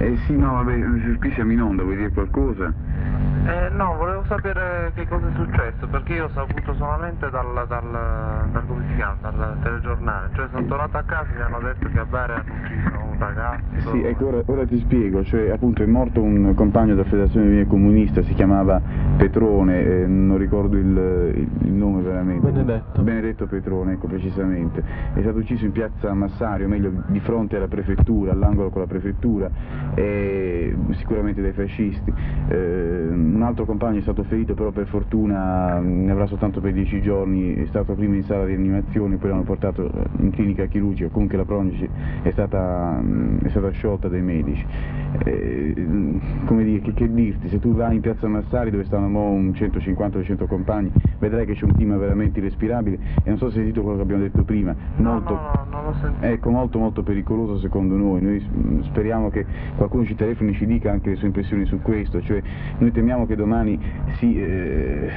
Eh sì, no, vabbè, qui siamo in onda, vuoi dire qualcosa? Eh, no, volevo sapere che cosa è successo, perché io ho saputo solamente dal, dal, dal, dal telegiornale, cioè sono tornato a casa e mi hanno detto che a Bari hanno ucciso ragazzo. Sì, ecco, ora, ora, ti spiego, cioè appunto è morto un compagno della Federazione Viene Comunista, si chiamava Petrone, eh, non ricordo il, il, nome veramente. Benedetto. Benedetto Petrone, ecco precisamente. È stato ucciso in piazza Massario, meglio di fronte alla prefettura, all'angolo con la prefettura, eh, sicuramente dai fascisti. Eh, un altro compagno è stato ferito, però per fortuna ne avrà soltanto per dieci giorni, è stato prima in sala di rianimazione, poi l'hanno portato in clinica chirurgica, comunque la prognosi è stata, è stata sciolta dai medici. Eh, come dire, che, che, dirti, se tu vai in piazza Massari dove stanno un 150-200 compagni, vedrai che c'è un clima veramente irrespirabile. E non so se hai sentito quello che abbiamo detto prima, no, molto, no, no, non l'ho sentito. Ecco, molto molto pericoloso secondo noi, noi speriamo che qualcuno ci telefoni e ci dica anche le sue impressioni su questo, cioè noi temiamo che domani si, eh,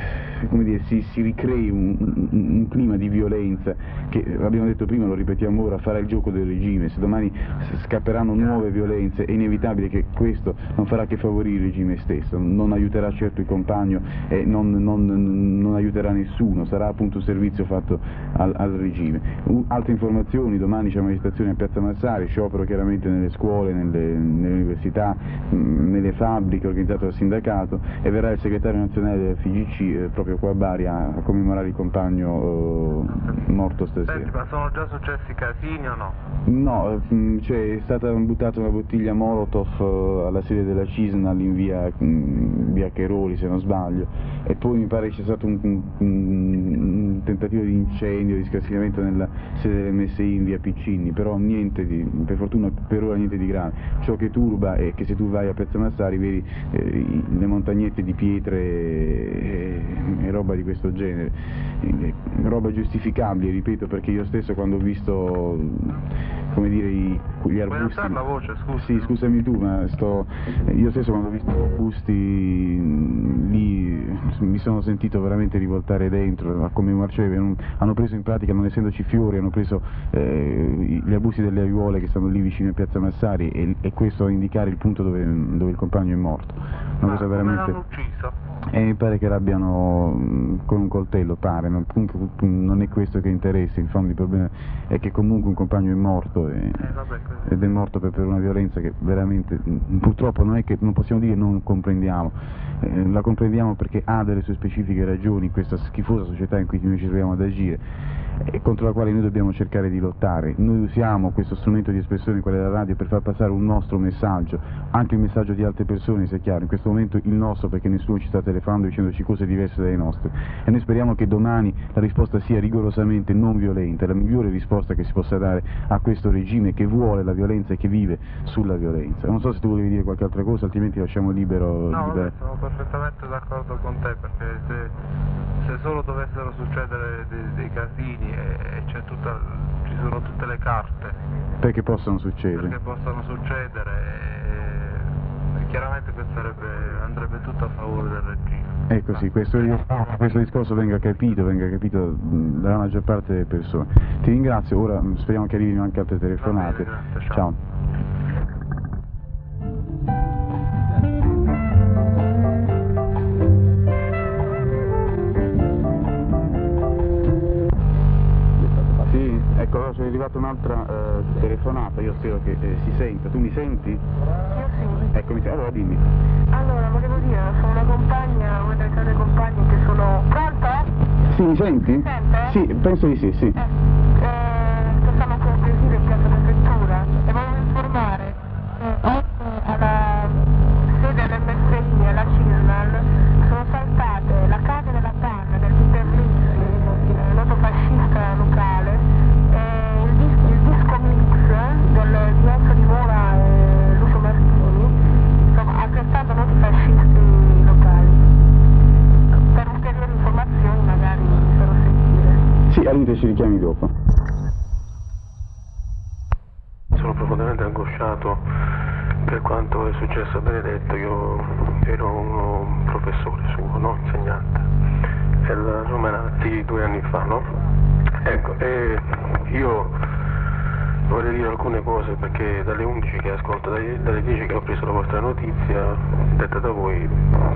dire, si, si ricrei un, un, clima di violenza che, abbiamo detto prima, lo ripetiamo ora, farà il gioco del regime, se domani scapperanno nuove violenze è inevitabile che questo non farà che favorire il regime stesso, non aiuterà certo il compagno e non, non, non aiuterà nessuno, sarà appunto un servizio fatto al, al regime. altre informazioni, domani c'è manifestazione a Piazza Massari, sciopero chiaramente nelle scuole, nelle, nelle università, nelle fabbriche organizzato dal sindacato e verrà il segretario nazionale del FIGC eh, proprio qua a Bari a, commemorare il compagno eh, morto stasera. Senti, ma sono già successi casini o no? No, mm, cioè, è stata buttata una bottiglia Molotov eh, alla sede della Cisnal in via, mm, via Cheroli se non sbaglio e poi mi pare sia stato un, un, un tentativo di incendio, di scassinamento nella sede dell'MSI in via Piccini, però niente di, per fortuna per ora niente di grave. Ciò che turba è che se tu vai a Piazza Massari vedi eh, le montagnette di pietre e, e, roba di questo genere, e, roba giustificabile, ripeto, perché io stesso quando ho visto come dire, i, gli arbusti... Puoi la voce, scusa. Sì, scusami tu, ma sto... io stesso quando ho visto gli arbusti lì mi sono sentito veramente rivoltare dentro, come marcevi, hanno preso in pratica, non essendoci fiori, hanno preso eh, gli arbusti delle aiuole che stanno lì vicino a Piazza Massari e, e questo a indicare il punto dove, dove il compagno è morto. Una cosa veramente... L'hanno ucciso? E mi pare che l'abbiano mm, con un coltello, pare, ma comunque mm, non è questo che interessa, in fondo il problema è che comunque un compagno è morto e, eh, vabbè, ed è morto per, per, una violenza che veramente mm, purtroppo non è che non possiamo dire non comprendiamo, eh, la comprendiamo perché ha delle sue specifiche ragioni questa schifosa società in cui noi ci troviamo ad agire contro la quale noi dobbiamo cercare di lottare. Noi usiamo questo strumento di espressione, quella della radio, per far passare un nostro messaggio, anche il messaggio di altre persone, sia chiaro, in questo momento il nostro perché nessuno ci sta telefonando dicendoci cose diverse dalle nostre e noi speriamo che domani la risposta sia rigorosamente non violenta, la migliore risposta che si possa dare a questo regime che vuole la violenza e che vive sulla violenza. Non so se tu volevi dire qualche altra cosa, altrimenti lasciamo libero... No, libero. Sono perfettamente d'accordo con te perché se, se solo dovessero succedere dei, dei casini e, tutta, ci sono tutte le carte. Perché possono succedere? Perché possono succedere e, e chiaramente sarebbe, andrebbe tutto a favore del regime. Ecco sì, questo, questo, discorso venga capito, venga capito dalla maggior parte delle persone. Ti ringrazio, ora speriamo che arrivino anche altre telefonate. Bene, grazie, ciao. ciao. Arrivata un'altra eh, telefonata, io spero che eh, si senta. Tu mi senti? Io sì. Eccomi, allora dimmi. Allora, volevo dire, sono una compagna, una delle tante compagne che sono... Pronto? Sì, mi senti? Mi sente? Sì, penso di sì, sì. Eh, per quanto è successo a Benedetto, io ero un professore suo, no? insegnante, era Romanati due anni fa, no? Ecco, e io vorrei dire alcune cose perché dalle 11 che ascolto, dalle 10 che ho preso la vostra notizia, detta da voi,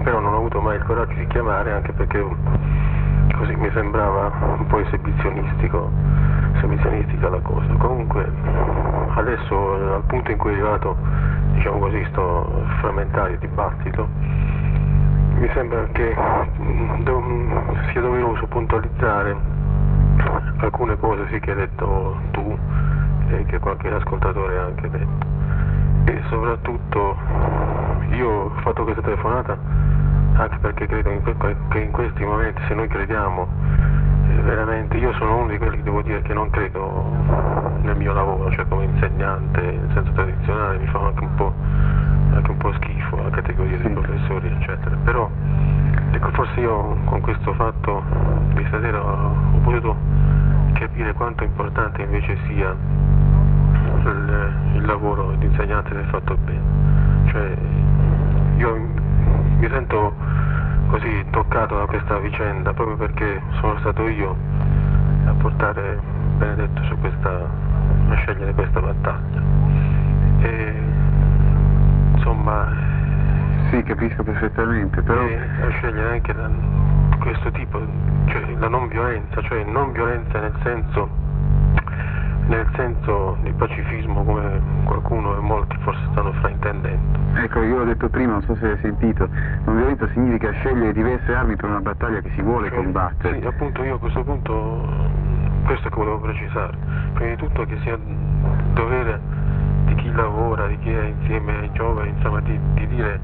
però non ho avuto mai il coraggio di chiamare anche perché così mi sembrava un po' esibizionistico, esibizionistica la cosa. Comunque adesso al punto in cui è arrivato, diciamo così, sto frammentario dibattito, mi sembra che sia doveroso puntualizzare alcune cose sì che hai detto tu e che qualche ascoltatore ha anche detto. E soprattutto io ho fatto questa telefonata anche perché credo che in questi momenti se noi crediamo eh, veramente io sono uno di quelli che devo dire che non credo nel mio lavoro cioè potuto capire quanto importante invece sia il, il lavoro di insegnante se fatto bene. Cioè, io mi sento così toccato da questa vicenda proprio perché sono stato io a portare Benedetto su questa, a scegliere questa battaglia. E, insomma... Sì, capisco perfettamente, però... a scegliere anche da, questo tipo, cioè la non violenza, cioè non violenza nel senso, nel senso di pacifismo come qualcuno e molti forse stanno fraintendendo. Ecco, io l'ho detto prima, non so se hai sentito, non violenza significa scegliere diverse armi per una battaglia che si vuole cioè, combattere. Sì, appunto io a questo punto, questo è che volevo precisare, prima di tutto che sia dovere di chi lavora, di chi è insieme ai giovani, insomma di, di dire